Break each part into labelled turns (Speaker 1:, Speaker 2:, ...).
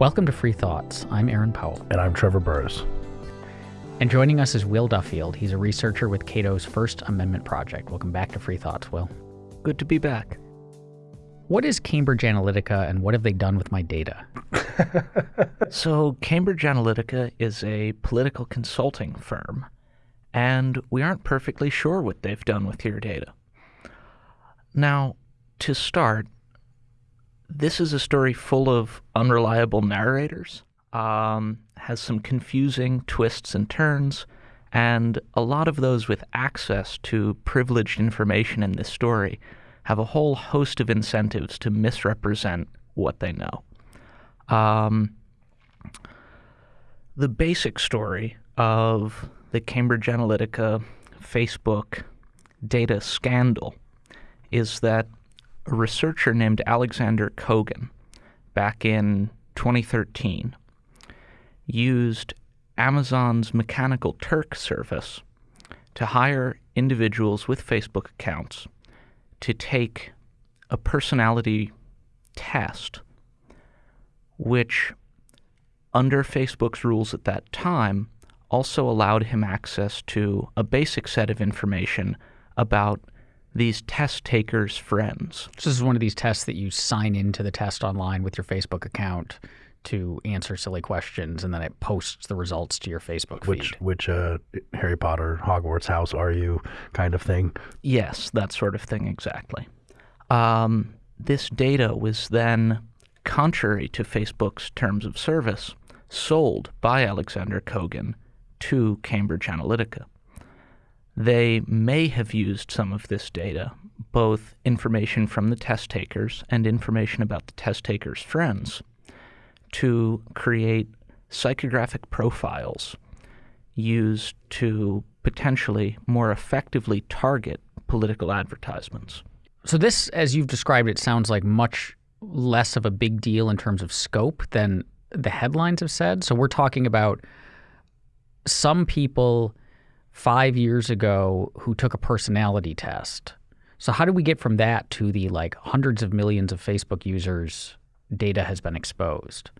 Speaker 1: Welcome to Free Thoughts. I'm Aaron Powell.
Speaker 2: And I'm Trevor Burrus.
Speaker 1: And joining us is Will Duffield. He's a researcher with Cato's First Amendment Project. Welcome back to Free Thoughts, Will.
Speaker 3: Good to be back.
Speaker 1: What is Cambridge Analytica and what have they done with my data?
Speaker 3: so, Cambridge Analytica is a political consulting firm, and we aren't perfectly sure what they've done with your data. Now, to start, this is a story full of unreliable narrators, um, has some confusing twists and turns, and a lot of those with access to privileged information in this story have a whole host of incentives to misrepresent what they know. Um, the basic story of the Cambridge Analytica Facebook data scandal is that a researcher named Alexander Kogan back in 2013 used Amazon's Mechanical Turk service to hire individuals with Facebook accounts to take a personality test, which, under Facebook's rules at that time, also allowed him access to a basic set of information about these test takers' friends.
Speaker 1: So this is one of these tests that you sign into the test online with your Facebook account to answer silly questions, and then it posts the results to your Facebook
Speaker 2: which,
Speaker 1: feed.
Speaker 2: Which uh, Harry Potter Hogwarts house are you kind of thing?
Speaker 3: Yes, that sort of thing exactly. Um, this data was then, contrary to Facebook's terms of service, sold by Alexander Kogan to Cambridge Analytica. They may have used some of this data, both information from the test takers and information about the test takers' friends, to create psychographic profiles used to potentially more effectively target political advertisements.
Speaker 1: So this, as you've described it, sounds like much less of a big deal in terms of scope than the headlines have said. So we're talking about some people five years ago who took a personality test. So how do we get from that to the like hundreds of millions of Facebook users data has been exposed?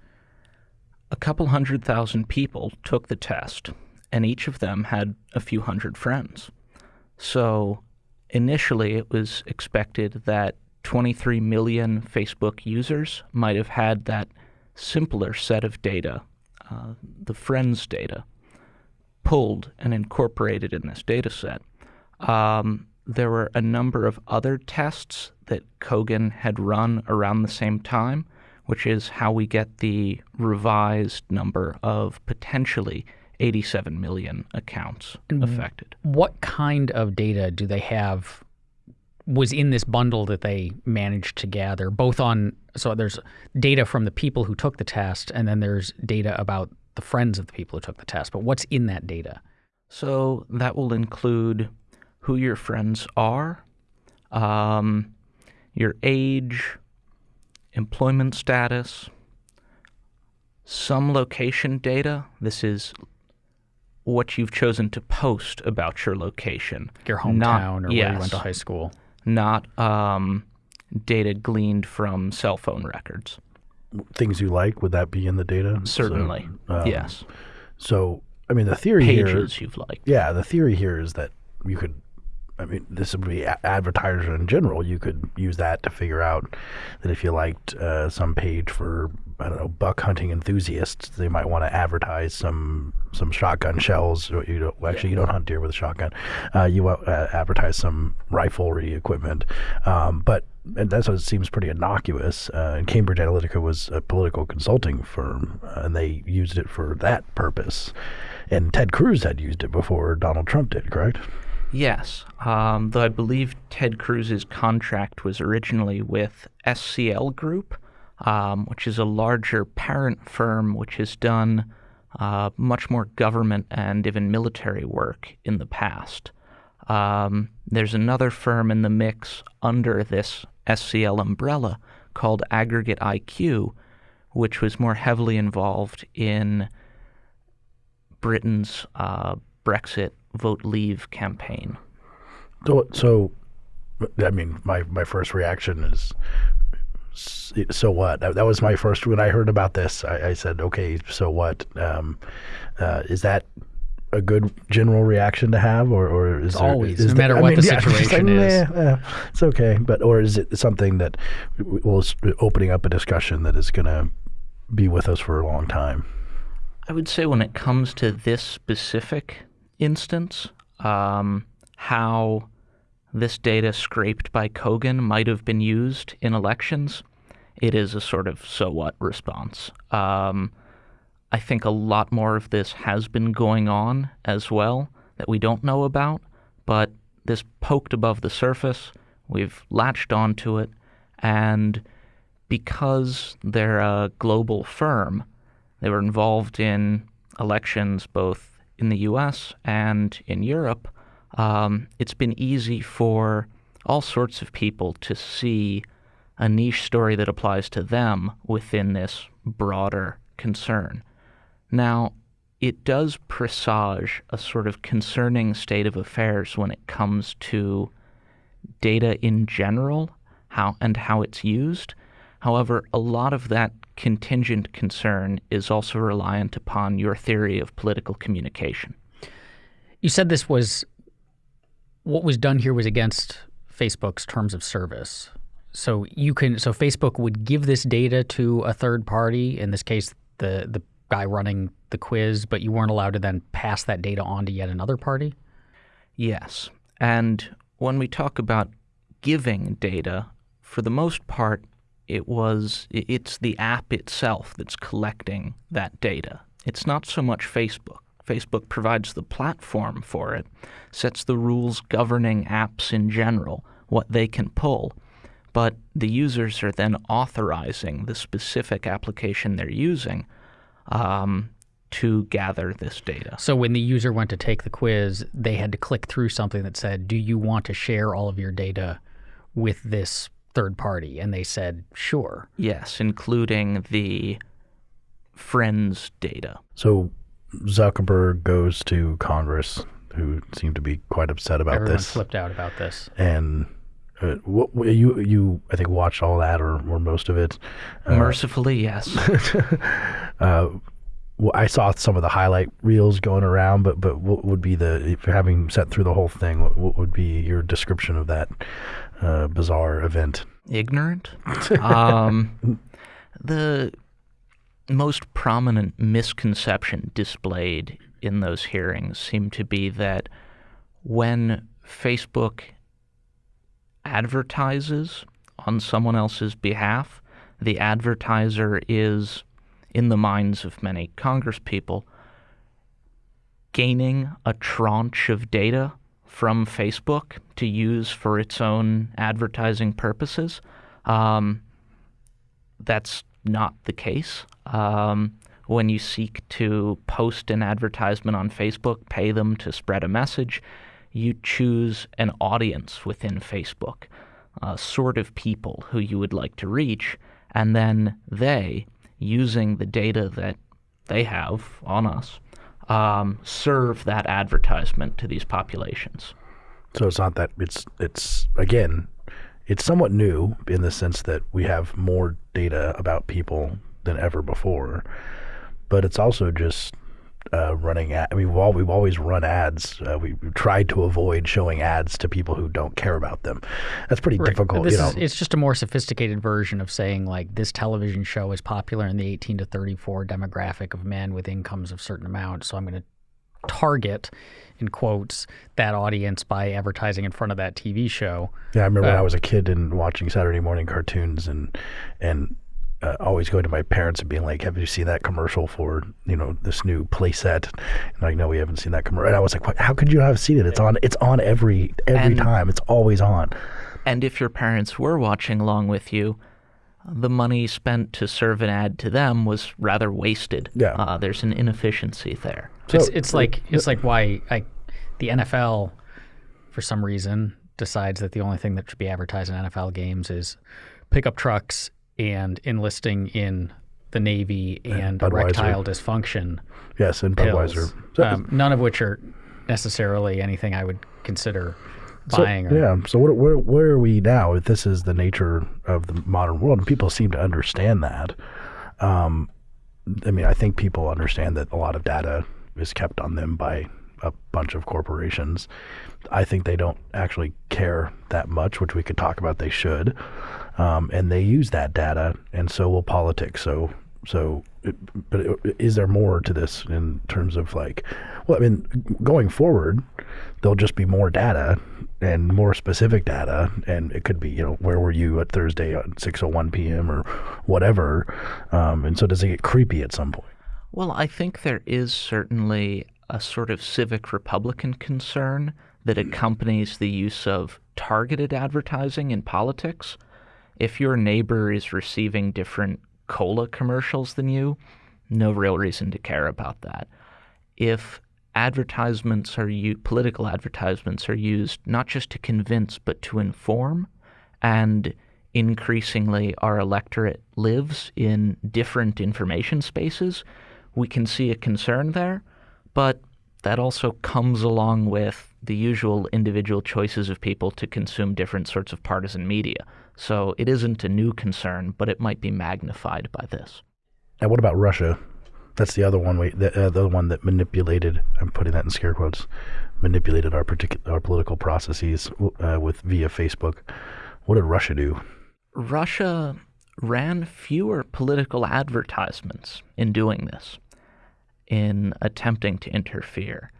Speaker 3: A couple hundred thousand people took the test, and each of them had a few hundred friends. So initially it was expected that 23 million Facebook users might have had that simpler set of data, uh, the friends data, pulled and incorporated in this data set. Um, there were a number of other tests that Kogan had run around the same time, which is how we get the revised number of potentially 87 million accounts affected.
Speaker 1: What kind of data do they have was in this bundle that they managed to gather both on so there's data from the people who took the test and then there's data about the friends of the people who took the test but what's in that data?
Speaker 3: So that will include who your friends are um, your age employment status some location data. This is what you've chosen to post about your location
Speaker 1: your hometown Not, or yes, where you went to high school.
Speaker 3: Not um, data gleaned from cell phone records.
Speaker 2: Things you like, would that be in the data?
Speaker 3: Certainly, so, um, yes.
Speaker 2: So, I mean, the theory
Speaker 3: Pages
Speaker 2: here,
Speaker 3: you've liked.
Speaker 2: Yeah, the theory here is that you could I mean, this would be advertisers in general. You could use that to figure out that if you liked uh, some page for I don't know buck hunting enthusiasts, they might want to advertise some some shotgun shells. You don't, well, actually, you don't hunt deer with a shotgun. Uh, you uh, advertise some riflery equipment, um, but and that's what seems pretty innocuous. Uh, and Cambridge Analytica was a political consulting firm, uh, and they used it for that purpose. And Ted Cruz had used it before Donald Trump did, correct?
Speaker 3: Yes, um, though I believe Ted Cruz's contract was originally with SCL Group, um, which is a larger parent firm which has done uh, much more government and even military work in the past. Um, there's another firm in the mix under this SCL umbrella called Aggregate IQ, which was more heavily involved in Britain's uh, Brexit vote leave campaign.
Speaker 2: So, so I mean, my, my first reaction is so what? That, was my first when I heard about this. I, I said, okay, so what? Um, uh, is that a good general reaction to have, or, or is there,
Speaker 1: always,
Speaker 2: is
Speaker 1: no
Speaker 2: there-
Speaker 1: matter
Speaker 2: I
Speaker 1: what
Speaker 2: mean,
Speaker 1: the
Speaker 2: yeah,
Speaker 1: situation
Speaker 2: like,
Speaker 1: is.
Speaker 2: "Meh, eh, it's okay. But or is it something that w- was opening up a discussion that is going to be with us for a long time?
Speaker 3: I would say when it comes to this specific instance, um, how this data scraped by Kogan might have been used in elections, it is a sort of so what response. Um, I think a lot more of this has been going on as well that we don't know about, but this poked above the surface. We've latched onto it, and because they're a global firm, they were involved in elections both in the US and in Europe. Um, it's been easy for all sorts of people to see a niche story that applies to them within this broader concern. Now, it does presage a sort of concerning state of affairs when it comes to data in general how and how it's used. However, a lot of that contingent concern is also reliant upon your theory of political communication.
Speaker 1: You said this was what was done here was against Facebook's terms of service. So you can so Facebook would give this data to a third party, in this case the the guy running the quiz, but you weren't allowed to then pass that data on to yet another party?
Speaker 3: Yes. And when we talk about giving data, for the most part, it was it's the app itself that's collecting that data. It's not so much Facebook. Facebook provides the platform for it, sets the rules governing apps in general, what they can pull, but the users are then authorizing the specific application they're using um, to gather this data.
Speaker 1: So when the user went to take the quiz, they had to click through something that said, "Do you want to share all of your data with this third party?" And they said, "Sure."
Speaker 3: Yes, including the friends data.
Speaker 2: So Zuckerberg goes to Congress, who seem to be quite upset about
Speaker 1: Everyone
Speaker 2: this,
Speaker 1: flipped out about this.
Speaker 2: and. Uh, what, you you I think watched all that or, or most of it. Uh,
Speaker 3: Mercifully, yes.
Speaker 2: uh, well, I saw some of the highlight reels going around, but but what would be the if having sat through the whole thing? What, what would be your description of that uh, bizarre event?
Speaker 3: Ignorant. Um, the most prominent misconception displayed in those hearings seemed to be that when Facebook advertises on someone else's behalf, the advertiser is, in the minds of many congresspeople, gaining a tranche of data from Facebook to use for its own advertising purposes. Um, that's not the case. Um, when you seek to post an advertisement on Facebook, pay them to spread a message, you choose an audience within Facebook, a sort of people who you would like to reach, and then they, using the data that they have on us, um, serve that advertisement to these populations.
Speaker 2: So it's not that it's it's again, it's somewhat new in the sense that we have more data about people than ever before, but it's also just uh, running. Ad- I mean, we've, we've always run ads. Uh, we, we've tried to avoid showing ads to people who don't care about them. That's pretty difficult.
Speaker 1: This
Speaker 2: you know,
Speaker 1: is, it's just a more sophisticated version of saying like this television show is popular in the 18 to 34 demographic of men with incomes of certain amount. So I'm going to target, in quotes, that audience by advertising in front of that TV show.
Speaker 2: Yeah, I remember when
Speaker 1: Uh,
Speaker 2: I was a kid and watching Saturday morning cartoons and and uh, always going to my parents and being like, "Have you seen that commercial for you know this new playset?" And like, "No, we haven't seen that commercial." And I was like, what, "How could you have seen it? It's on. It's on every every
Speaker 3: And-
Speaker 2: time. It's always on."
Speaker 3: And if your parents were watching along with you, the money spent to serve an ad to them was rather wasted.
Speaker 2: Yeah.
Speaker 3: Uh, there's an inefficiency there.
Speaker 2: So
Speaker 1: it's it's like it's like why I, the NFL, for some reason, decides that the only thing that should be advertised in NFL games is pickup trucks and enlisting in the Navy and
Speaker 2: Budweiser.
Speaker 1: erectile dysfunction
Speaker 2: yes, and Budweiser. So,
Speaker 1: um, none of which are necessarily anything I would consider buying.
Speaker 2: So,
Speaker 1: or,
Speaker 2: yeah. So what, where where are we now? If this is the nature of the modern world, and people seem to understand that. Um, I mean, I think people understand that a lot of data is kept on them by a bunch of corporations. I think they don't actually care that much, which we could talk about. They should, um, and they use that data, and so will politics. So, so, but is there more to this in terms of like, well, I mean, going forward, there'll just be more data and more specific data, and it could be, you know, where were you at Thursday at 6:01 p.m. or whatever, um, and so does it get creepy at some point?
Speaker 3: Well, I think there is certainly a sort of civic Republican concern that accompanies the use of targeted advertising in politics. If your neighbor is receiving different cola commercials than you, no real reason to care about that. If advertisements are u- political advertisements are used not just to convince but to inform and increasingly our electorate lives in different information spaces, we can see a concern there, but that also comes along with the usual individual choices of people to consume different sorts of partisan media. So it isn't a new concern, but it might be magnified by this.
Speaker 2: Now, what about Russia? That's the other one. We, the other one that manipulated. I'm putting that in scare quotes. Manipulated our particular our political processes uh, with via Facebook. What did Russia do?
Speaker 3: Russia ran fewer political advertisements in doing this, in attempting to interfere.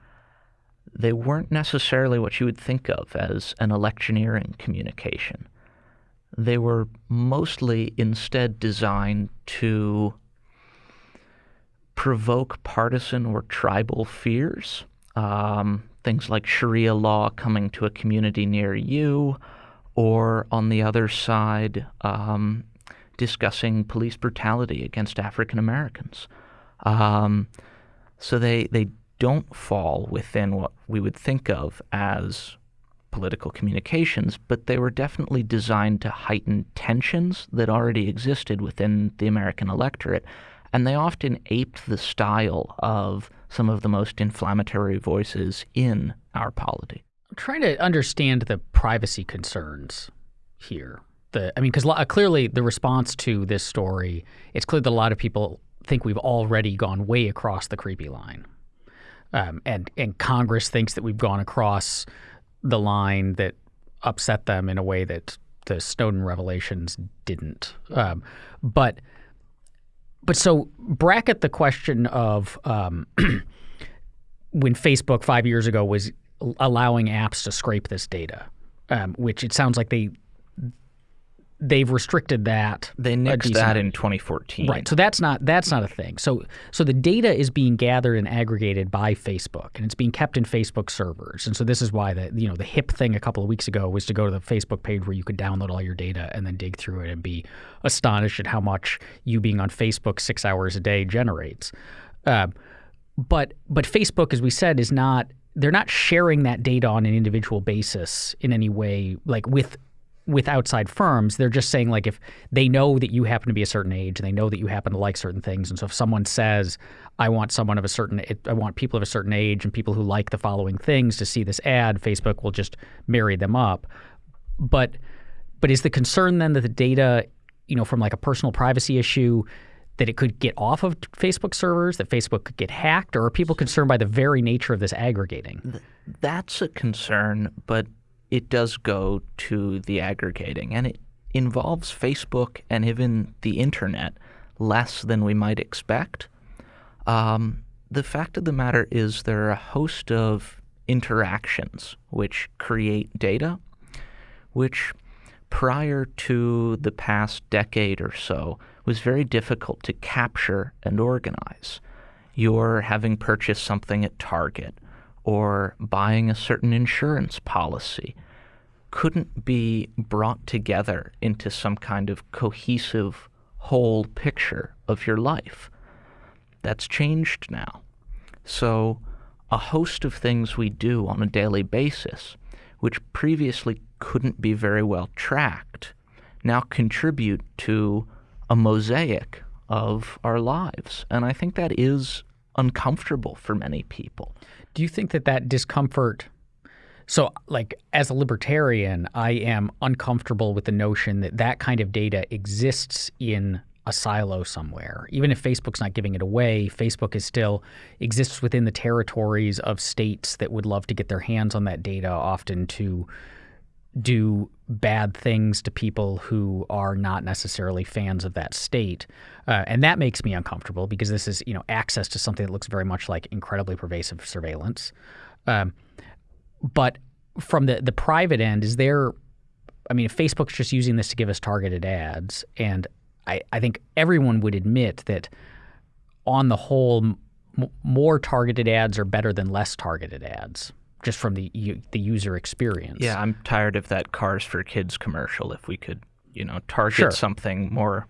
Speaker 3: They weren't necessarily what you would think of as an electioneering communication. They were mostly instead designed to provoke partisan or tribal fears. Um, things like Sharia law coming to a community near you, or on the other side, um, discussing police brutality against African Americans. Um, so they, they don't fall within what we would think of as political communications, but they were definitely designed to heighten tensions that already existed within the American electorate and they often aped the style of some of the most inflammatory voices in our polity.
Speaker 1: I'm trying to understand the privacy concerns here. The, I mean, because uh, clearly the response to this story, it's clear that a lot of people think we've already gone way across the creepy line, um, and and Congress thinks that we've gone across the line that upset them in a way that the Snowden revelations didn't. Um, but but so bracket the question of um, when Facebook five years ago was allowing apps to scrape this data, um, which it sounds like they they've restricted that.
Speaker 3: They nixed that in 2014.
Speaker 1: Right. So that's not that's not a thing. So so the data is being gathered and aggregated by Facebook and it's being kept in Facebook servers. And so this is why the you know the hip thing a couple of weeks ago was to go to the Facebook page where you could download all your data and then dig through it and be astonished at how much you being on Facebook 6 hours a day generates. Uh, but but Facebook as we said is not they're not sharing that data on an individual basis in any way like with with outside firms, they're just saying like if they know that you happen to be a certain age and they know that you happen to like certain things, and so if someone says, "I want someone of a certain, I want people of a certain age and people who like the following things to see this ad," Facebook will just marry them up. But but is the concern then that the data, you know, from like a personal privacy issue, that it could get off of Facebook servers, that Facebook could get hacked, or are people concerned by the very nature of this aggregating?
Speaker 3: That's a concern, but it does go to the aggregating, and it involves Facebook and even the internet less than we might expect. Um, the fact of the matter is there are a host of interactions which create data, which prior to the past decade or so was very difficult to capture and organize. You're having purchased something at Target or buying a certain insurance policy couldn't be brought together into some kind of cohesive whole picture of your life. That's changed now. So, a host of things we do on a daily basis, which previously couldn't be very well tracked, now contribute to a mosaic of our lives. And I think that is uncomfortable for many people.
Speaker 1: Do you think that that discomfort So, like, as a libertarian, I am uncomfortable with the notion that that kind of data exists in a silo somewhere. Even if Facebook's not giving it away, Facebook is still exists within the territories of states that would love to get their hands on that data, often to do bad things to people who are not necessarily fans of that state. Uh, and that makes me uncomfortable because this is, you know, access to something that looks very much like incredibly pervasive surveillance. Um, but from the the private end, is there? I mean, if Facebook's just using this to give us targeted ads, and I, I think everyone would admit that on the whole, more targeted ads are better than less targeted ads, just from the the user experience.
Speaker 3: Yeah, I'm tired of that Cars for Kids commercial. If we could, you know, target
Speaker 1: Sure.
Speaker 3: something more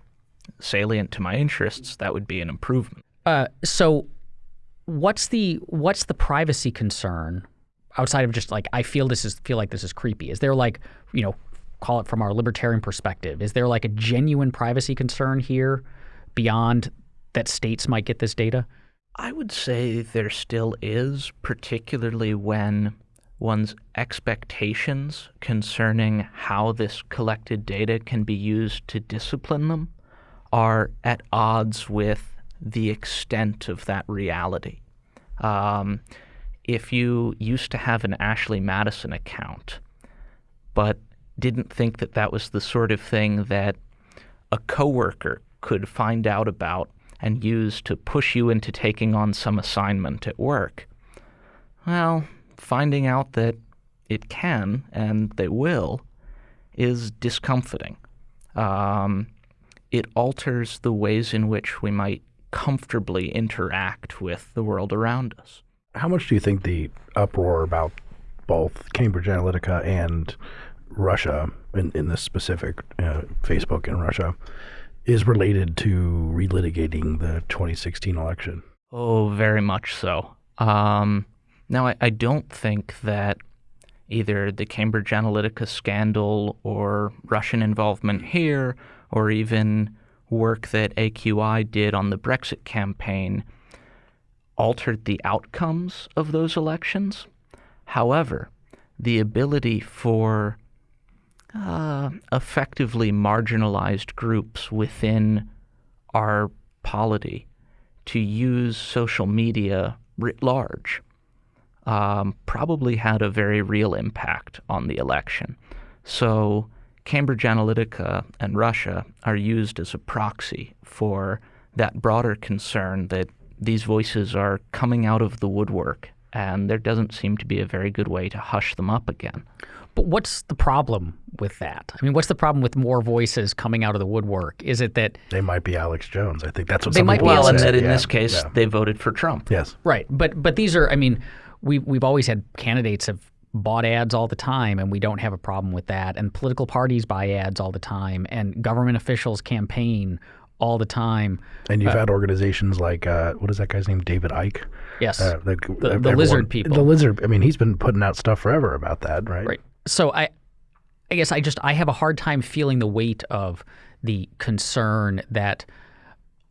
Speaker 3: salient to my interests, that would be an improvement.
Speaker 1: Uh, so, what's the what's the privacy concern outside of just like I feel this is feel like this is creepy? Is there like you know call it from our libertarian perspective? Is there like a genuine privacy concern here beyond that states might get this data?
Speaker 3: I would say there still is, particularly when one's expectations concerning how this collected data can be used to discipline them are at odds with the extent of that reality. Um, if you used to have an Ashley Madison account, but didn't think that that was the sort of thing that a coworker could find out about and use to push you into taking on some assignment at work. Well, finding out that it can and they will is discomforting. Um, it alters the ways in which we might comfortably interact with the world around us.
Speaker 2: How much do you think the uproar about both Cambridge Analytica and Russia, in, in this specific uh, Facebook in Russia, is related to relitigating the 2016 election?
Speaker 3: Oh, very much so. Um, now, I, I don't think that either the Cambridge Analytica scandal or Russian involvement here, or even work that AQI did on the Brexit campaign, altered the outcomes of those elections. However, the ability for uh, effectively marginalized groups within our polity to use social media writ large um, probably had a very real impact on the election. So, Cambridge Analytica and Russia are used as a proxy for that broader concern that these voices are coming out of the woodwork, and there doesn't seem to be a very good way to hush them up again.
Speaker 1: But what's the problem with that? I mean, what's the problem with more voices coming out of the woodwork? Is it that
Speaker 2: They might be Alex Jones. I think that's what
Speaker 1: They
Speaker 2: some
Speaker 1: might
Speaker 2: people
Speaker 1: be
Speaker 2: would
Speaker 3: Well, and
Speaker 2: say.
Speaker 3: that in
Speaker 2: Yeah,
Speaker 3: this case,
Speaker 2: yeah.
Speaker 3: they voted for Trump.
Speaker 2: yes.
Speaker 1: right? But but these are, I mean, we we've always had candidates have bought ads all the time, and we don't have a problem with that. And political parties buy ads all the time, and government officials campaign all the time.
Speaker 2: And you've had organizations like uh, what is that guy's name? David Icke.
Speaker 1: Yes.
Speaker 2: Uh, the,
Speaker 1: the
Speaker 2: everyone-
Speaker 1: lizard people.
Speaker 2: The lizard. I mean, he's been putting out stuff forever about that, right?
Speaker 1: Right. So I, I guess I just I have a hard time feeling the weight of the concern that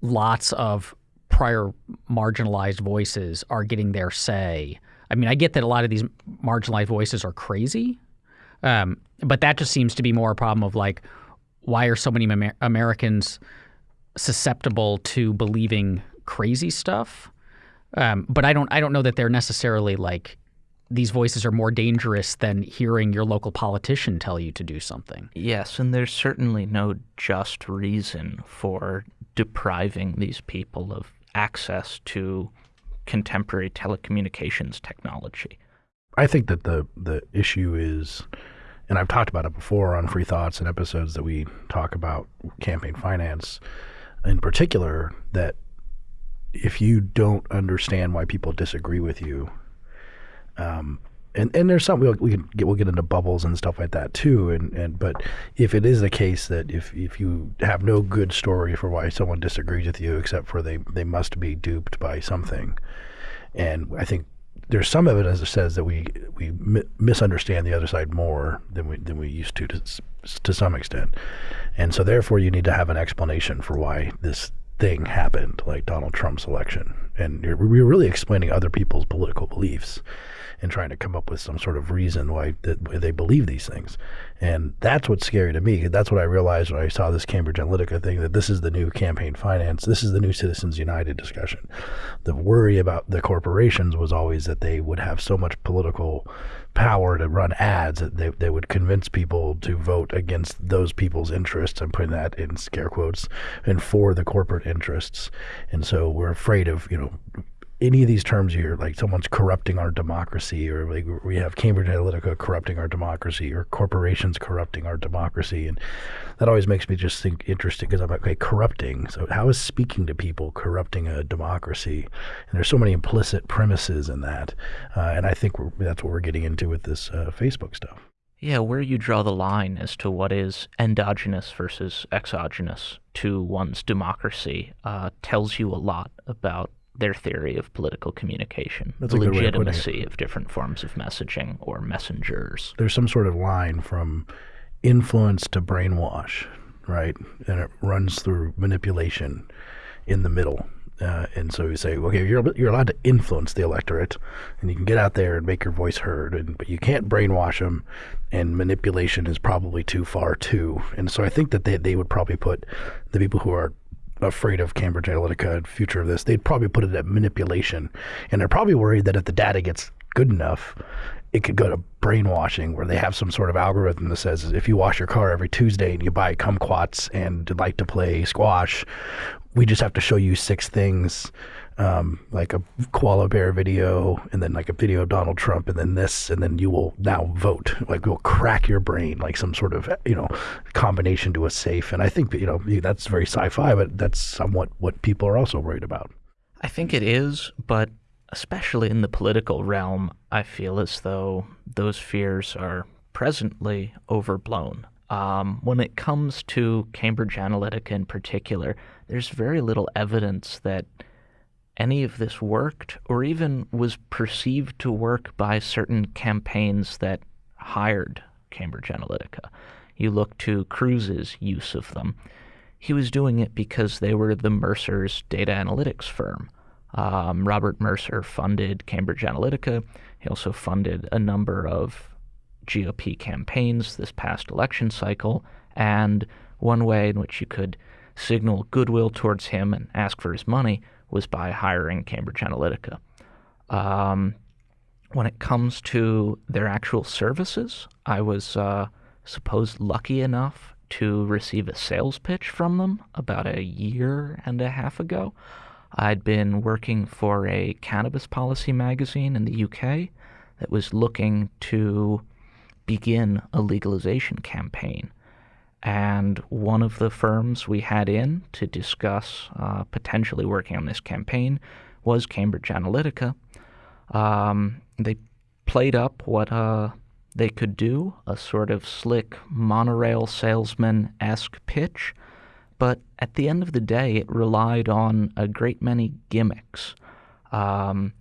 Speaker 1: lots of prior marginalized voices are getting their say. I mean, I get that a lot of these marginalized voices are crazy, um, but that just seems to be more a problem of like, why are so many Amer- Americans susceptible to believing crazy stuff? Um, but I don't I don't know that they're necessarily like these voices are more dangerous than hearing your local politician tell you to do something.
Speaker 3: Yes, and there's certainly no just reason for depriving these people of access to contemporary telecommunications technology.
Speaker 2: I think that the the issue is, and I've talked about it before on Free Thoughts and episodes that we talk about campaign finance, in particular, that if you don't understand why people disagree with you, um, and and there's some we'll, we can get we'll get into bubbles and stuff like that too, and and but if it is the case that if if you have no good story for why someone disagrees with you, except for they they must be duped by something, and I think there's some evidence that says that we we mi- misunderstand the other side more than we than we used to to, to some extent, and so therefore you need to have an explanation for why this thing happened, like Donald Trump's election, and you're, we're really explaining other people's political beliefs and trying to come up with some sort of reason why, that, why they believe these things. And that's what's scary to me. That's what I realized when I saw this Cambridge Analytica thing that this is the new campaign finance. This is the new Citizens United discussion. The worry about the corporations was always that they would have so much political power to run ads that they, they would convince people to vote against those people's interests. I'm putting that in scare quotes and for the corporate interests. And so we're afraid of, you know, any of these terms here, like someone's corrupting our democracy, or like we have Cambridge Analytica corrupting our democracy, or corporations corrupting our democracy, and that always makes me just think interesting because I'm like, okay, corrupting. So how is speaking to people corrupting a democracy? And there's so many implicit premises in that, uh, and I think that's what we're getting into with this uh, Facebook stuff.
Speaker 3: Yeah, where you draw the line as to what is endogenous versus exogenous to one's democracy uh, tells you a lot about their theory of political communication,
Speaker 2: That's
Speaker 3: the
Speaker 2: a good way of putting
Speaker 3: legitimacy of different forms of messaging or messengers.
Speaker 2: There's some sort of line from influence to brainwash, right? And it runs through manipulation in the middle. Uh, and so you say, okay, you're you're allowed to influence the electorate, and you can get out there and make your voice heard, and but you can't brainwash them, and manipulation is probably too far too. And so I think that they they would probably put the people who are afraid of Cambridge Analytica and future of this, they'd probably put it at manipulation, and they're probably worried that if the data gets good enough, it could go to brainwashing where they have some sort of algorithm that says if you wash your car every Tuesday and you buy kumquats and like to play squash, we just have to show you six things um, like a koala bear video and then like a video of Donald Trump and then this and then you will now vote. Like we'll crack your brain like some sort of you know combination to a safe. And I think you know that's very sci-fi but that's somewhat what people are also worried about.
Speaker 3: I think it is, but especially in the political realm, I feel as though those fears are presently overblown. Um, when it comes to Cambridge Analytica in particular, there's very little evidence that any of this worked or even was perceived to work by certain campaigns that hired Cambridge Analytica. You look to Cruz's use of them. He was doing it because they were the Mercer's data analytics firm. Um, Robert Mercer funded Cambridge Analytica. He also funded a number of GOP campaigns this past election cycle. And one way in which you could signal goodwill towards him and ask for his money was by hiring Cambridge Analytica. Um, when it comes to their actual services, I was uh, supposed lucky enough to receive a sales pitch from them about a year and a half ago. I'd been working for a cannabis policy magazine in the UK that was looking to begin a legalization campaign. And one of the firms we had in to discuss uh, potentially working on this campaign was Cambridge Analytica. Um, they played up what uh, they could do, a sort of slick monorail salesman esque pitch, but at the end of the day, it relied on a great many gimmicks. Um,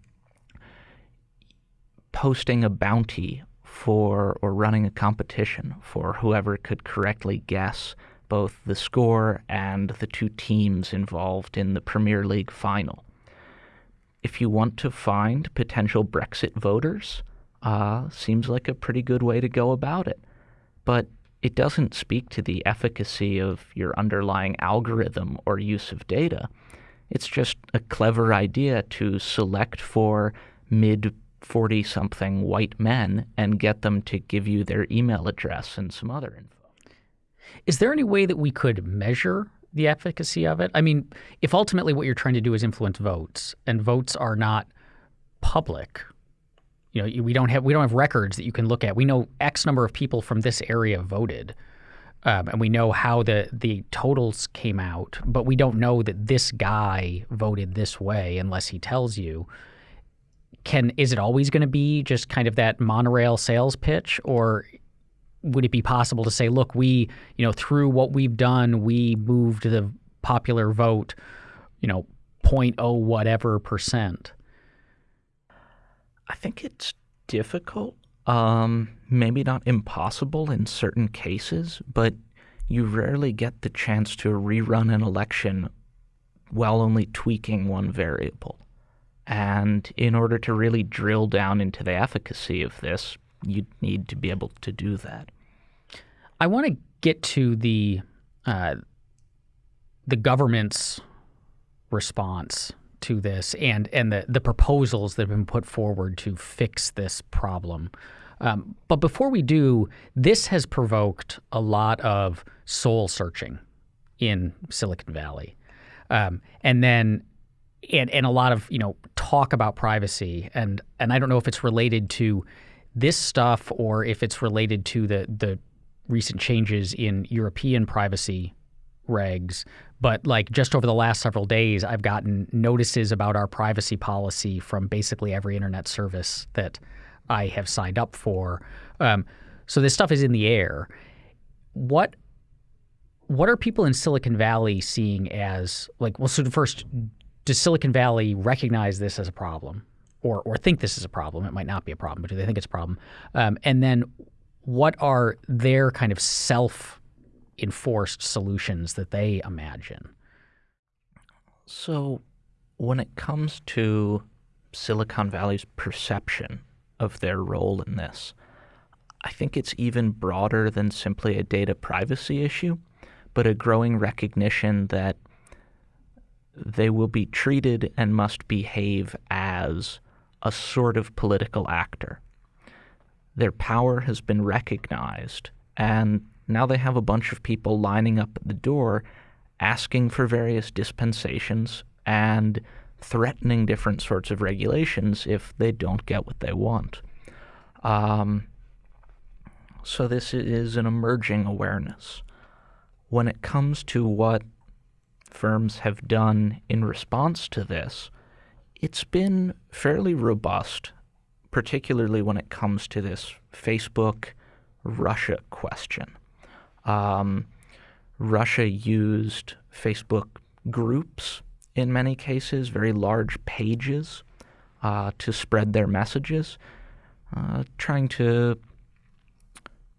Speaker 3: posting a bounty for or running a competition for whoever could correctly guess both the score and the two teams involved in the Premier League final. If you want to find potential Brexit voters, uh, seems like a pretty good way to go about it. But it doesn't speak to the efficacy of your underlying algorithm or use of data. It's just a clever idea to select for mid 40 something white men and get them to give you their email address and some other info.
Speaker 1: Is there any way that we could measure the efficacy of it? I mean, if ultimately what you're trying to do is influence votes and votes are not public, you know, we don't have we don't have records that you can look at. We know X number of people from this area voted, um, and we know how the the totals came out, but we don't know that this guy voted this way unless he tells you. Can is it always going to be just kind of that monorail sales pitch, or would it be possible to say, look, we you know through what we've done, we moved the popular vote, you know, 0.0 whatever percent.
Speaker 3: I think it's difficult, um, maybe not impossible in certain cases, but you rarely get the chance to rerun an election while only tweaking one variable. And in order to really drill down into the efficacy of this, you need to be able to do that.
Speaker 1: I want to get to the uh, the government's response to this and and the the proposals that have been put forward to fix this problem. Um, but before we do, this has provoked a lot of soul searching in Silicon Valley, um, and then and and a lot of you know talk about privacy and and I don't know if it's related to this stuff or if it's related to the the recent changes in European privacy regs. But like just over the last several days, I've gotten notices about our privacy policy from basically every internet service that I have signed up for. Um, so this stuff is in the air. What what are people in Silicon Valley seeing as like? Well, so first, does Silicon Valley recognize this as a problem, or or think this is a problem? It might not be a problem, but do they think it's a problem? Um, and then, what are their kind of self enforced solutions that they imagine?
Speaker 3: So, when it comes to Silicon Valley's perception of their role in this, I think it's even broader than simply a data privacy issue, but a growing recognition that they will be treated and must behave as a sort of political actor. Their power has been recognized, and now they have a bunch of people lining up at the door asking for various dispensations and threatening different sorts of regulations if they don't get what they want. Um, so this is an emerging awareness. When it comes to what firms have done in response to this, it's been fairly robust, particularly when it comes to this Facebook Russia question. Um, Russia used Facebook groups in many cases, very large pages, uh, to spread their messages, uh, trying to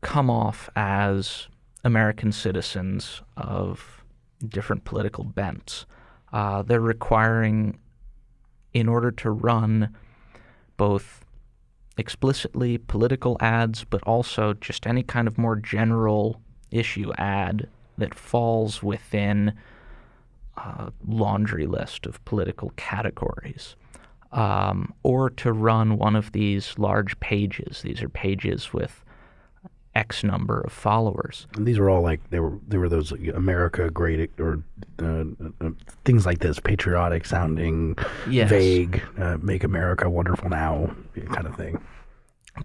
Speaker 3: come off as American citizens of different political bents. Uh, they're requiring, in order to run both explicitly political ads, but also just any kind of more general issue ad that falls within a laundry list of political categories. Um, or to run one of these large pages. These are pages with X number of followers.
Speaker 2: And these were all like they were they were those America great or uh, uh, things like this, patriotic sounding,
Speaker 3: Yes.
Speaker 2: vague, uh, make America wonderful now kind of thing.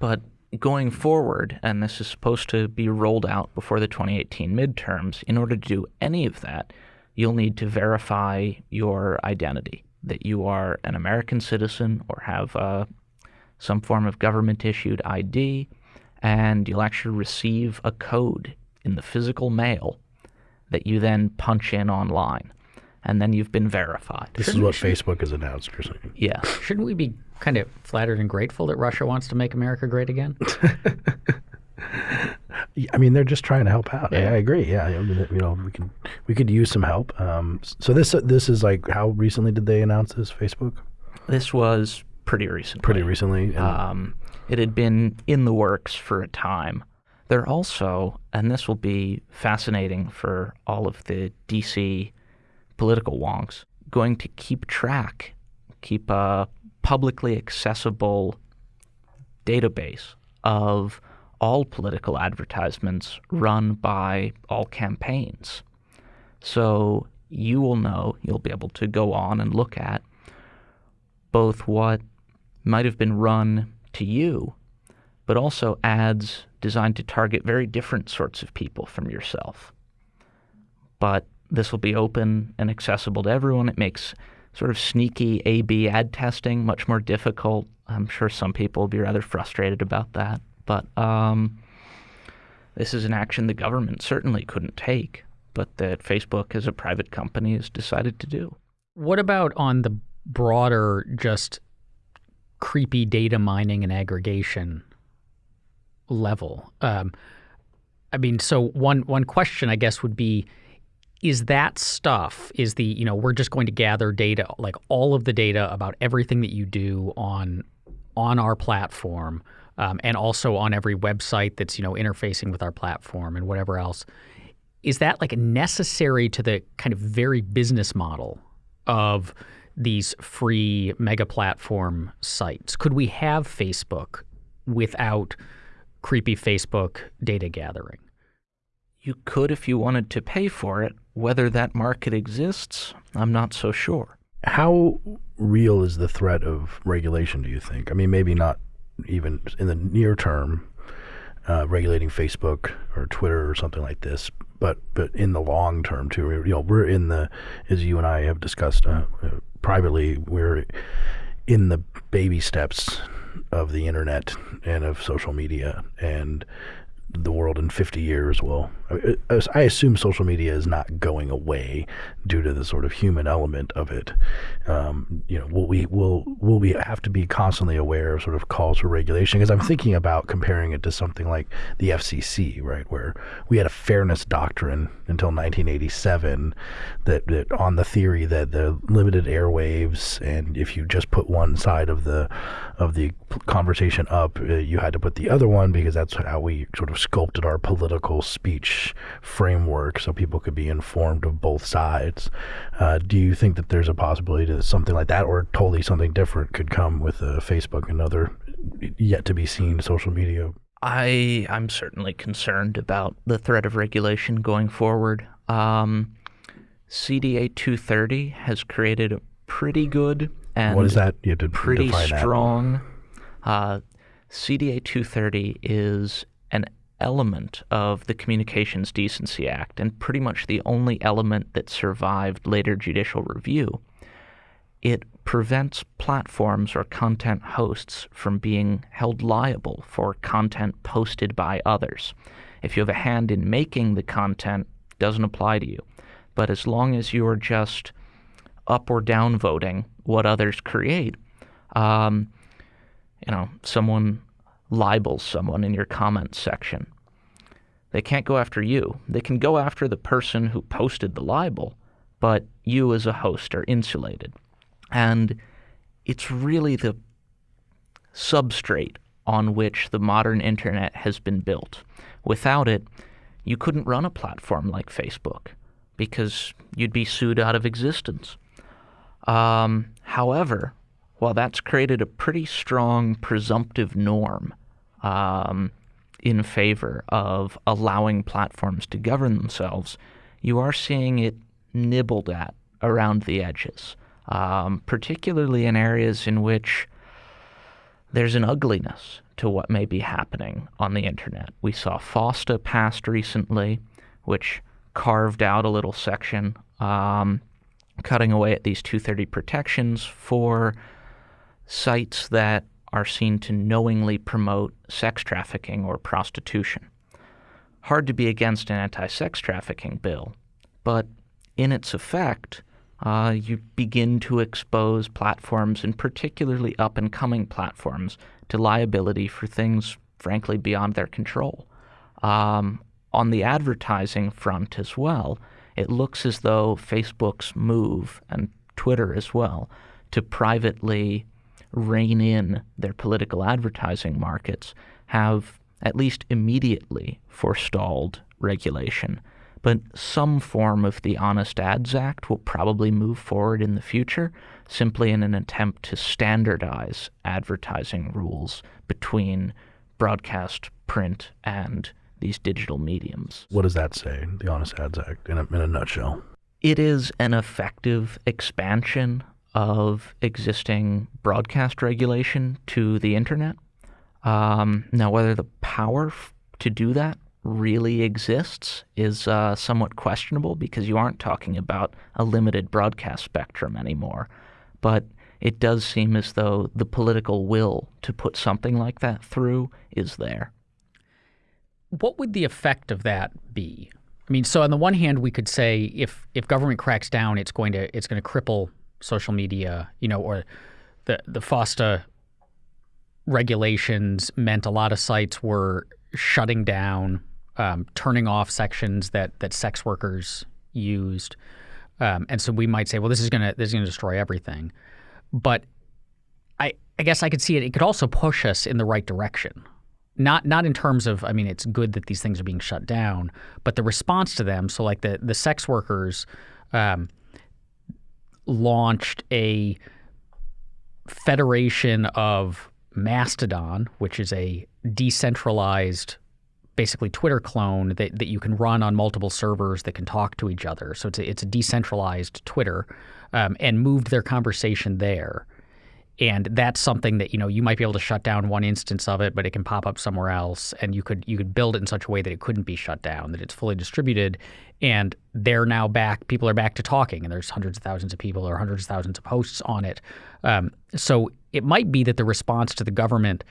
Speaker 3: But going forward, and this is supposed to be rolled out before the 2018 midterms, in order to do any of that, you'll need to verify your identity that you are an American citizen or have uh, some form of government issued ID, and you'll actually receive a code in the physical mail that you then punch in online. And then you've been verified.
Speaker 2: This is what Facebook has announced. You're saying.
Speaker 3: Yeah.
Speaker 1: Shouldn't we be kind of flattered and grateful that Russia wants to make America great again?
Speaker 2: I mean, they're just trying to help out. I,
Speaker 1: Yeah.
Speaker 2: I agree. Yeah, you know, we can we could use some help. Um, so this this is like how recently did they announce this? Facebook
Speaker 3: This was pretty recently.
Speaker 2: pretty recently. And
Speaker 3: Um, it had been in the works for a time. They're also, and this will be fascinating for all of the DC political wonks, going to keep track, keep a publicly accessible database of all political advertisements run by all campaigns. So you will know, you'll be able to go on and look at both what might have been run to you, but also ads designed to target very different sorts of people from yourself. But this will be open and accessible to everyone. It makes sort of sneaky A B ad testing much more difficult. I'm sure some people will be rather frustrated about that. But um, this is an action the government certainly couldn't take, but that Facebook as a private company has decided to do.
Speaker 1: What about on the broader, just creepy data mining and aggregation level? Um, I mean, so one one question I guess would be: is that stuff is the you know we're just going to gather data like all of the data about everything that you do on on our platform um, and also on every website that's you know interfacing with our platform and whatever else is that like necessary to the kind of very business model of these free mega platform sites could we have facebook without creepy facebook data gathering
Speaker 3: you could if you wanted to pay for it. Whether that market exists, I'm not so sure.
Speaker 2: How real is the threat of regulation, do you think? I mean, maybe not even in the near term, uh, regulating Facebook or Twitter or something like this, but but in the long term too. You know, we're in the as you and I have discussed uh, uh, privately, we're in the baby steps of the internet and of social media, and the world in 50 years will I assume social media is not going away due to the sort of human element of it. Um, you know, will we will will we have to be constantly aware of sort of calls for regulation? Because I'm thinking about comparing it to something like the FCC, right, where we had a fairness doctrine until 1987 that, that on the theory that the limited airwaves and if you just put one side of the of the conversation up, uh, you had to put the other one because that's how we sort of sculpted our political speech framework so people could be informed of both sides. Uh, do you think that there's a possibility that something like that or totally something different could come with uh, Facebook and other yet to be seen social media?
Speaker 3: I I'm certainly concerned about the threat of regulation going forward. Um, CDA 230 has created a pretty good and
Speaker 2: what is that? You
Speaker 3: have to pretty strong. Uh, CDA 230 is an element of the Communications Decency Act and pretty much the only element that survived later judicial review. It prevents platforms or content hosts from being held liable for content posted by others. If you have a hand in making the content, doesn't apply to you. But as long as you're just up or down voting what others create, um, you know, someone libels someone in your comments section. They can't go after you. They can go after the person who posted the libel, but you as a host are insulated. And it's really the substrate on which the modern internet has been built. Without it, you couldn't run a platform like Facebook because you'd be sued out of existence. Um, however, while that's created a pretty strong presumptive norm um, in favor of allowing platforms to govern themselves, you are seeing it nibbled at around the edges, um, particularly in areas in which there's an ugliness to what may be happening on the internet. We saw FOSTA passed recently, which carved out a little section, um, cutting away at these 230 protections for sites that are seen to knowingly promote sex trafficking or prostitution. Hard to be against an anti sex trafficking bill, but in its effect, uh, you begin to expose platforms, and particularly up and coming platforms, to liability for things, frankly, beyond their control. Um, on the advertising front as well, it looks as though Facebook's move, and Twitter as well, to privately rein in their political advertising markets have at least immediately forestalled regulation. But some form of the Honest Ads Act will probably move forward in the future simply in an attempt to standardize advertising rules between broadcast, print, and these digital mediums.
Speaker 2: What does that say, the Honest Ads Act, in a, in a nutshell?
Speaker 3: It is an effective expansion of existing broadcast regulation to the internet. Um, now, whether the power to do that really exists is uh, somewhat questionable because you aren't talking about a limited broadcast spectrum anymore. But it does seem as though the political will to put something like that through is there.
Speaker 1: What would the effect of that be? I mean, so on the one hand, we could say if if government cracks down, it's going to it's going to cripple social media, you know, or the the FOSTA regulations meant a lot of sites were shutting down, um, turning off sections that that sex workers used, um, and so we might say, well, this is gonna this is gonna destroy everything. But I I guess I could see it. It could also push us in the right direction. Not not in terms of I mean it's good that these things are being shut down, but the response to them. So like the the sex workers um, launched a federation of Mastodon, which is a decentralized basically Twitter clone that, that you can run on multiple servers that can talk to each other. So it's a, it's a decentralized Twitter um, and moved their conversation there. And that's something that you know you might be able to shut down one instance of it, but it can pop up somewhere else, and you could you could build it in such a way that it couldn't be shut down, that it's fully distributed, and they're now back. People are back to talking, and there's hundreds of thousands of people or hundreds of thousands of posts on it. Um, so it might be that the response to the government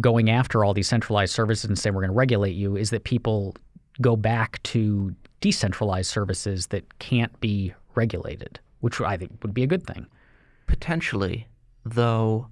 Speaker 1: going after all these centralized services and saying we're going to regulate you is that people go back to decentralized services that can't be regulated, which I think would be a good thing.
Speaker 3: Potentially, though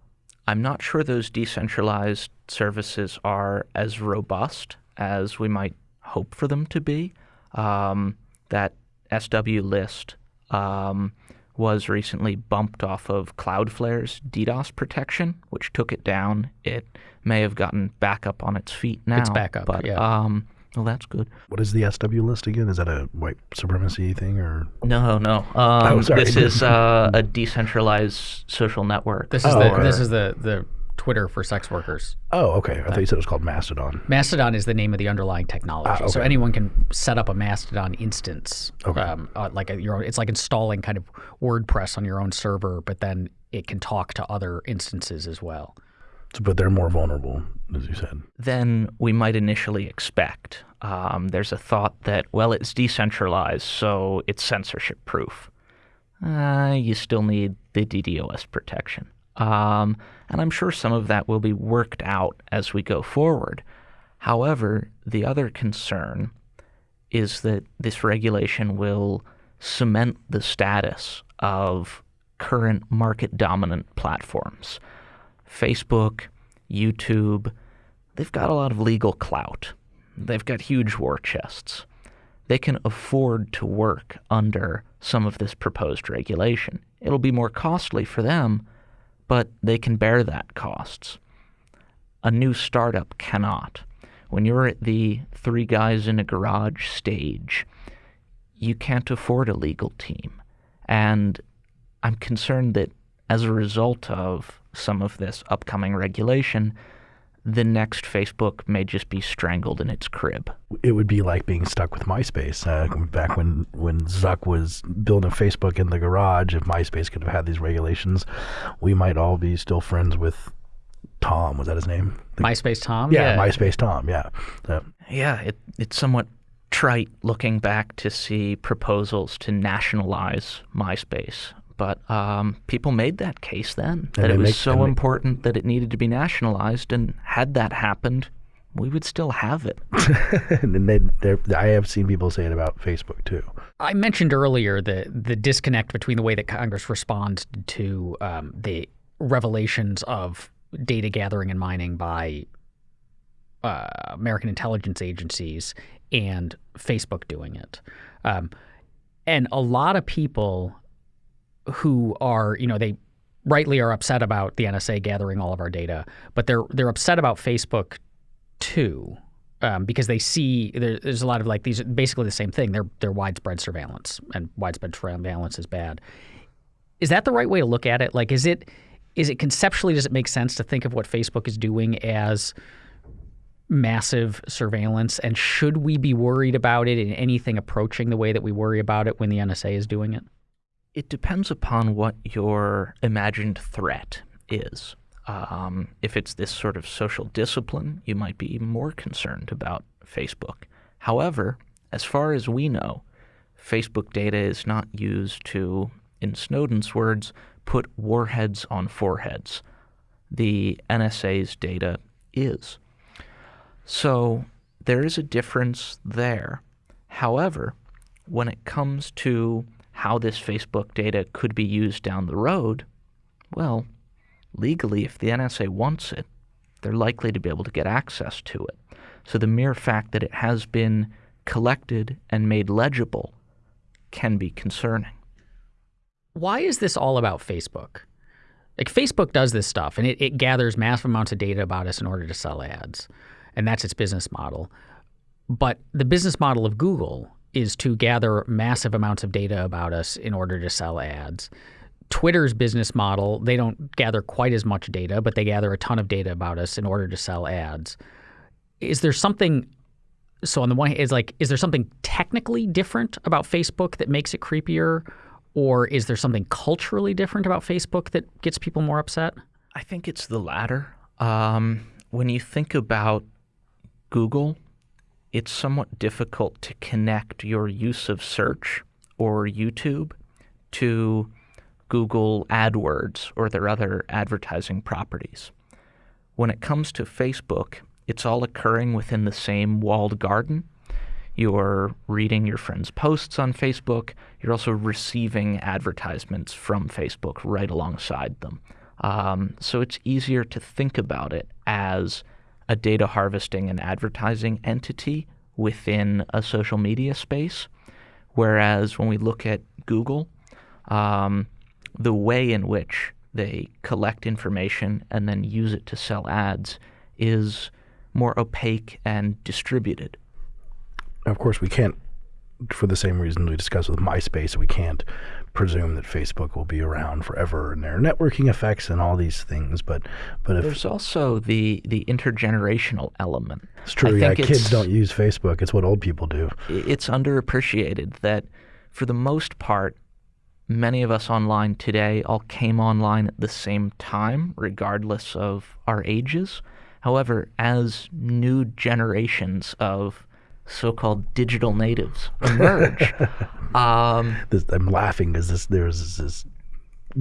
Speaker 3: I'm not sure those decentralized services are as robust as we might hope for them to be. Um, that SW list um, was recently bumped off of Cloudflare's DDoS protection, which took it down. It may have gotten back up on its feet now.
Speaker 1: It's back up,
Speaker 3: but
Speaker 1: yeah.
Speaker 3: um, well, that's good.
Speaker 2: What is the SW list again? Is that a white supremacy thing or?
Speaker 3: No, no. Um,
Speaker 2: Oh, sorry.
Speaker 3: This is uh, a decentralized social network.
Speaker 1: This is
Speaker 2: Oh,
Speaker 1: the
Speaker 2: okay.
Speaker 1: this is the the Twitter for sex workers.
Speaker 2: Oh, okay. I thought you said it was called Mastodon.
Speaker 1: Mastodon is the name of the underlying technology,
Speaker 2: Ah,
Speaker 1: so anyone can set up a Mastodon instance,
Speaker 2: Okay.
Speaker 1: um, uh, like a, your own. It's like installing kind of WordPress on your own server, but then it can talk to other instances as well.
Speaker 2: But they're more vulnerable, as you said.
Speaker 3: than we might initially expect. Um, there's a thought that, well, it's decentralized, so it's censorship proof. Uh, you still need the DDoS protection. Um, and I'm sure some of that will be worked out as we go forward. However, the other concern is that this regulation will cement the status of current market dominant platforms. Facebook, YouTube, they've got a lot of legal clout. They've got huge war chests. They can afford to work under some of this proposed regulation. It'll be more costly for them, but they can bear that costs. A new startup cannot. When you're at the three guys in a garage stage, you can't afford a legal team. And I'm concerned that as a result of some of this upcoming regulation, the next Facebook may just be strangled in its crib.
Speaker 2: It would be like being stuck with MySpace. Uh, back when, when Zuck was building Facebook in the garage, if MySpace could have had these regulations, we might all be still friends with Tom. Was that his name? The-
Speaker 1: MySpace Tom,
Speaker 2: yeah, MySpace Tom. Yeah. So,
Speaker 3: Yeah, it, it's somewhat trite looking back to see proposals to nationalize MySpace. But um, people made that case then that it was
Speaker 2: make-
Speaker 3: so
Speaker 2: and they-
Speaker 3: important that it needed to be nationalized, and had that happened, we would still have it.
Speaker 2: and then they, I have seen people say it about Facebook too.
Speaker 1: I mentioned earlier the the disconnect between the way that Congress responds to um, the revelations of data gathering and mining by uh, American intelligence agencies and Facebook doing it. Um, and a lot of people who are, you know, they rightly are upset about the NSA gathering all of our data, but they're they're upset about Facebook too. Um, because they see there, there's a lot of like these basically the same thing. They're they're widespread surveillance, and widespread surveillance is bad. Is that the right way to look at it? Like, is it is it conceptually does it make sense to think of what Facebook is doing as massive surveillance, and should we be worried about it in anything approaching the way that we worry about it when the NSA is doing it?
Speaker 3: It depends upon what your imagined threat is. Um, if it's this sort of social discipline, you might be more concerned about Facebook. However, as far as we know, Facebook data is not used to, in Snowden's words, put warheads on foreheads. The NSA's data is. So there is a difference there. However, when it comes to how this Facebook data could be used down the road, well, legally, if the NSA wants it, they're likely to be able to get access to it. So the mere fact that it has been collected and made legible can be concerning.
Speaker 1: Why is this all about Facebook? Like Facebook does this stuff and it, it gathers massive amounts of data about us in order to sell ads. And that's its business model. But the business model of Google is to gather massive amounts of data about us in order to sell ads. Twitter's business model, they don't gather quite as much data, but they gather a ton of data about us in order to sell ads. Is there something so on the one hand, is like, is there something technically different about Facebook that makes it creepier, or is there something culturally different about Facebook that gets people more upset?
Speaker 3: I think it's the latter. Um, when you think about Google, it's somewhat difficult to connect your use of search or YouTube to Google AdWords or their other advertising properties. When it comes to Facebook, it's all occurring within the same walled garden. You're reading your friends' posts on Facebook. You're also receiving advertisements from Facebook right alongside them. Um, so it's easier to think about it as a data harvesting and advertising entity within a social media space. Whereas when we look at Google, um, the way in which they collect information and then use it to sell ads is more opaque and distributed.
Speaker 2: Of course, we can't, for the same reason we discussed with MySpace, we can't presume that Facebook will be around forever and there are networking effects and all these things. But but if
Speaker 3: there's also the the intergenerational element.
Speaker 2: It's true. yeah, kids don't use Facebook. It's what old people do.
Speaker 3: It's underappreciated that for the most part, many of us online today all came online at the same time, regardless of our ages. However, as new generations of so-called digital natives emerge, um,
Speaker 2: this, I'm laughing because this there's this, this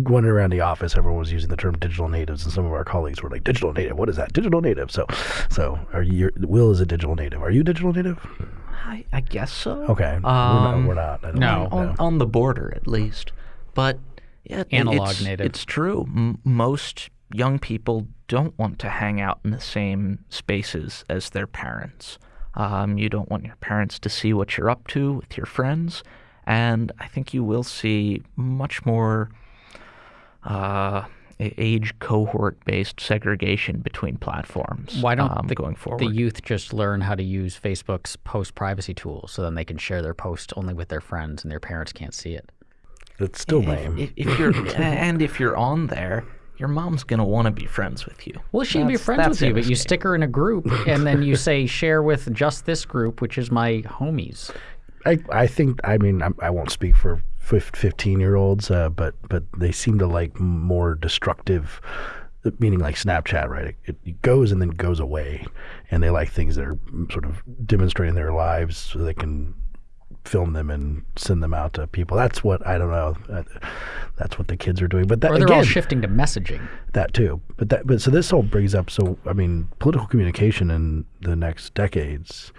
Speaker 2: going around the office, everyone was using the term digital natives, and some of our colleagues were like, "Digital native, what is that? Digital native." So, so are you? Will is a digital native. Are you a digital native?
Speaker 3: I, I guess so.
Speaker 2: Okay,
Speaker 3: Um,
Speaker 2: we're not. We're not.
Speaker 1: no.
Speaker 2: know.
Speaker 3: on, on the border at least. But yeah,
Speaker 1: Analog
Speaker 3: it's,
Speaker 1: native.
Speaker 3: It's true. M- most young people don't want to hang out in the same spaces as their parents. Um, you don't want your parents to see what you're up to with your friends, and I think you will see much more uh, age cohort-based segregation between platforms.
Speaker 1: Why don't
Speaker 3: um,
Speaker 1: the,
Speaker 3: going forward?
Speaker 1: the youth just learn how to use Facebook's post privacy tool so then they can share their post only with their friends and their parents can't see it?
Speaker 2: It's still
Speaker 3: If-
Speaker 2: lame.
Speaker 3: If, if you're and if you're on there, your mom's gonna want to be friends with you.
Speaker 1: Well, she'd be friends with you, but you stick her in a group and then you say share with just this group, which is my homies.
Speaker 2: I, I think I mean I'm, I won't speak for fifteen year olds, uh, but but they seem to like more destructive, meaning like Snapchat, right? It, it goes and then goes away, and they like things that are sort of demonstrating their lives so they can film them and send them out to people. That's what I don't know. Uh, That's what the kids are doing. But that
Speaker 1: Or they're
Speaker 2: again,
Speaker 1: all shifting to messaging.
Speaker 2: that too. But that but so this all brings up so I mean political communication in the next decades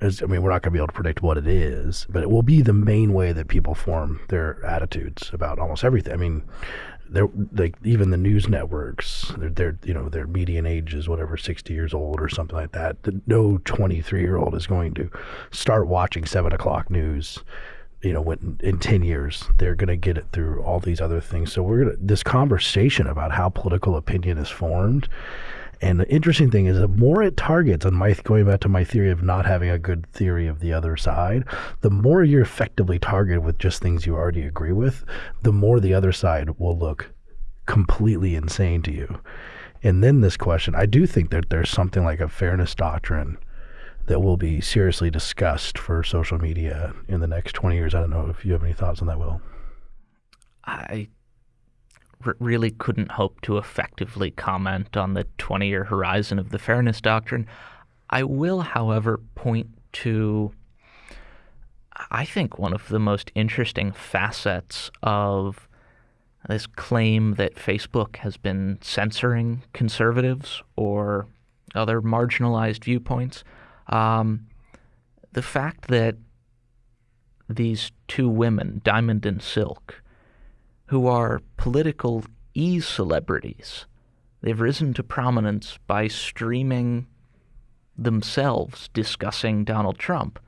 Speaker 2: is I mean we're not going to be able to predict what it is, but it will be the main way that people form their attitudes about almost everything. I mean they're like even the news networks they're, they're you know their median age is whatever 60 years old or something like that no 23 year old is going to start watching 7 o'clock news you know when in 10 years. They're going to get it through all these other things. So we're going to this conversation about how political opinion is formed and the interesting thing is the more it targets on my going back to my theory of not having a good theory of the other side the more you're effectively targeted with just things you already agree with the more the other side will look completely insane to you and then this question i do think that there's something like a fairness doctrine that will be seriously discussed for social media in the next 20 years. I don't know if you have any thoughts on that, Will.
Speaker 3: I really couldn't hope to effectively comment on the 20 year horizon of the fairness doctrine. I will, however, point to, I think, one of the most interesting facets of this claim that Facebook has been censoring conservatives or other marginalized viewpoints. Um, the fact that these two women, Diamond and Silk, who are political e celebrities. They've risen to prominence by streaming themselves discussing Donald Trump.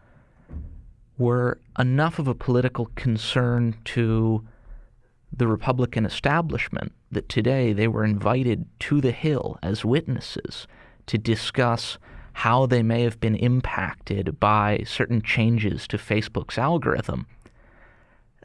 Speaker 3: were enough of a political concern to the Republican establishment that today they were invited to the Hill as witnesses to discuss how they may have been impacted by certain changes to Facebook's algorithm.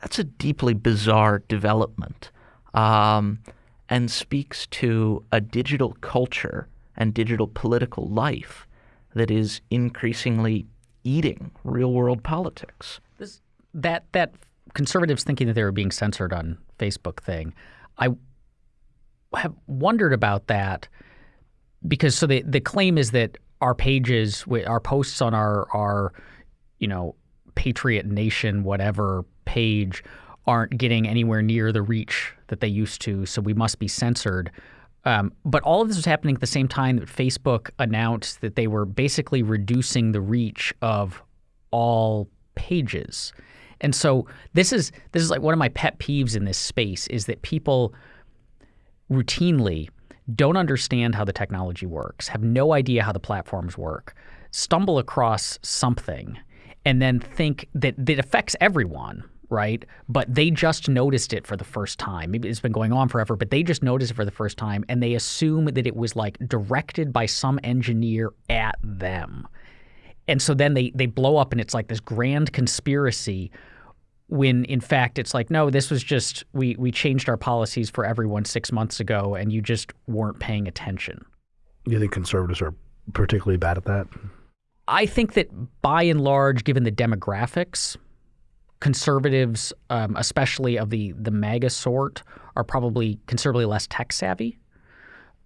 Speaker 3: That's a deeply bizarre development um, and speaks to a digital culture and digital political life that is increasingly eating real world politics.
Speaker 1: This, that that conservatives thinking that they were being censored on Facebook thing, I have wondered about that because so the the claim is that our pages, our posts on our our you know Patriot Nation whatever page aren't getting anywhere near the reach that they used to, so we must be censored. Um, but all of this was happening at the same time that Facebook announced that they were basically reducing the reach of all pages. And so this is this is like one of my pet peeves in this space is that people routinely don't understand how the technology works, have no idea how the platforms work, stumble across something and then think that that affects everyone right? But they just noticed it for the first time. Maybe it's been going on forever, but they just noticed it for the first time and they assume that it was like directed by some engineer at them. And so then they they blow up and it's like this grand conspiracy when in fact it's like no this was just we we changed our policies for everyone 6 months ago and you just weren't paying attention.
Speaker 2: You think conservatives are particularly bad at that?
Speaker 1: I think that by and large given the demographics conservatives, um, especially of the the MAGA sort, are probably considerably less tech savvy.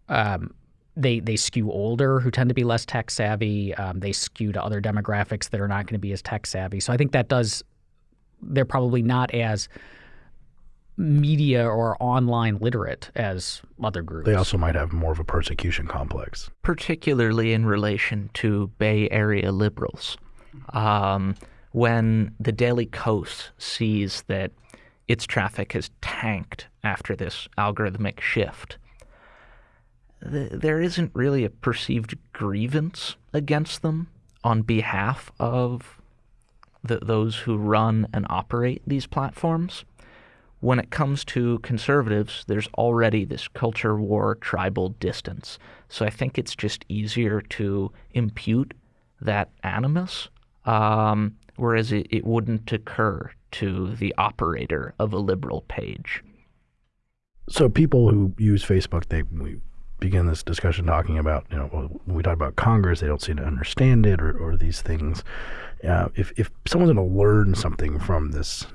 Speaker 1: Um, they they skew older, who tend to be less tech savvy. Um, they skew to other demographics that are not going to be as tech savvy. So I think that does. They're probably not as media or online literate as other groups.
Speaker 2: They also might have more of a persecution complex,
Speaker 3: particularly in relation to Bay Area liberals. Um, when the Daily Kos sees that its traffic has tanked after this algorithmic shift, th- there isn't really a perceived grievance against them on behalf of the, those who run and operate these platforms. When it comes to conservatives, there's already this culture war tribal distance. So I think it's just easier to impute that animus um, whereas it, it wouldn't occur to the operator of a liberal page.
Speaker 2: So people who use Facebook, they we begin this discussion talking about, you know, when we talk about Congress, they don't seem to understand it or, or these things. Uh, if if someone's going to learn something from this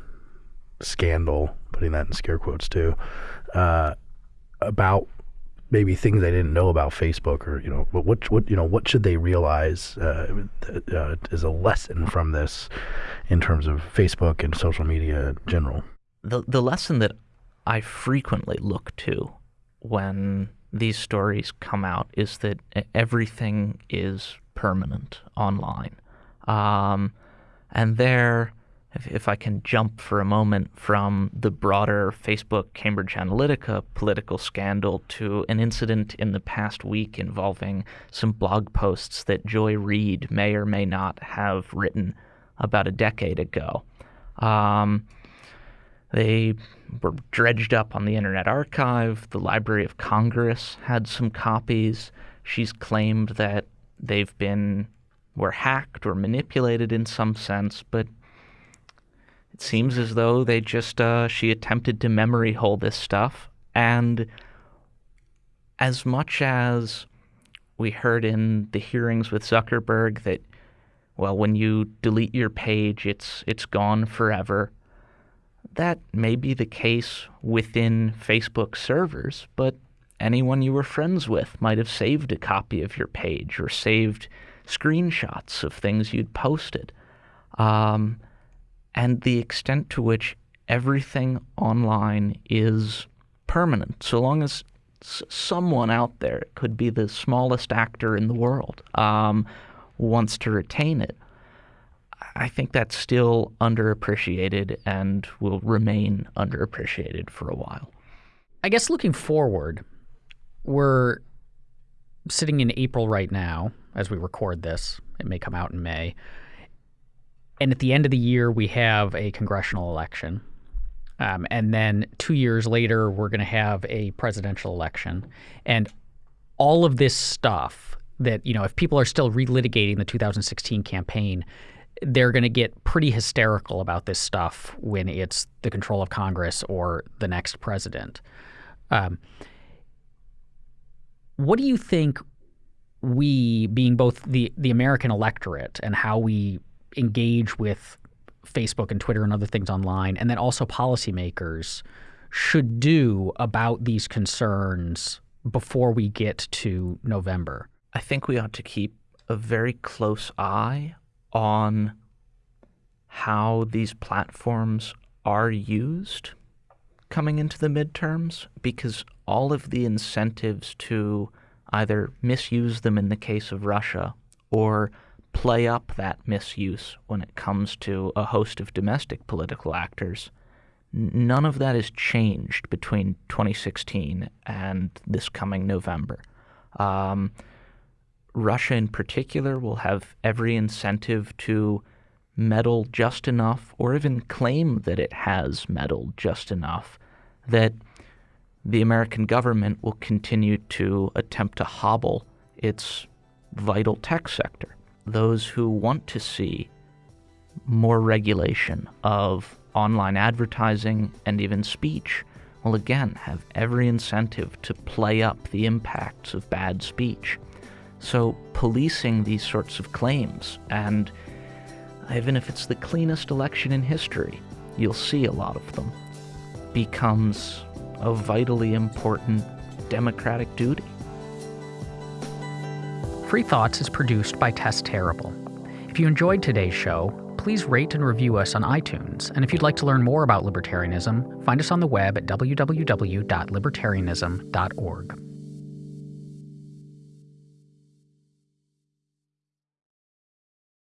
Speaker 2: scandal, putting that in scare quotes too, uh, about maybe things they didn't know about Facebook, or you know, what what you know, what should they realize uh, uh, as a lesson from this in terms of Facebook and social media in general?
Speaker 3: The the lesson that I frequently look to when these stories come out is that everything is permanent online, um, and there if, if I can jump for a moment from the broader Facebook Cambridge Analytica political scandal to an incident in the past week involving some blog posts that Joy Reid may or may not have written about a decade ago. Um, they were dredged up on the Internet Archive. The Library of Congress had some copies. She's claimed that they've been were hacked or manipulated in some sense, but it seems as though they just uh, she attempted to memory hole this stuff, and as much as we heard in the hearings with Zuckerberg that well, when you delete your page, it's it's gone forever. That may be the case within Facebook servers, but anyone you were friends with might have saved a copy of your page or saved screenshots of things you'd posted. Um, and the extent to which everything online is permanent, so long as someone out there, it could be the smallest actor in the world, um, wants to retain it. I think that's still underappreciated and will remain underappreciated for a while.
Speaker 1: I guess looking forward, we're sitting in April right now as we record this. It may come out in May. And at the end of the year, we have a congressional election. Um, and then two years later, we're going to have a presidential election. And all of this stuff that, you know, if people are still relitigating the 2016 campaign, they're going to get pretty hysterical about this stuff when it's the control of Congress or the next president. Um, what do you think we, being both the the American electorate and how we engage with Facebook and Twitter and other things online, and then also policymakers should do about these concerns before we get to November?
Speaker 3: I think we ought to keep a very close eye on how these platforms are used coming into the midterms because all of the incentives to either misuse them in the case of Russia or play up that misuse when it comes to a host of domestic political actors. None of that has changed between 2016 and this coming November. Um, Russia, in particular, will have every incentive to meddle just enough, or even claim that it has meddled just enough, that the American government will continue to attempt to hobble its vital tech sector those who want to see more regulation of online advertising and even speech will again have every incentive to play up the impacts of bad speech. So, policing these sorts of claims, and even if it's the cleanest election in history, you'll see a lot of them, becomes a vitally important democratic duty.
Speaker 1: Free Thoughts is produced by Tess Terrible. If you enjoyed today's show, please rate and review us on iTunes. And if you'd like to learn more about libertarianism, find us on the web at www.libertarianism.org.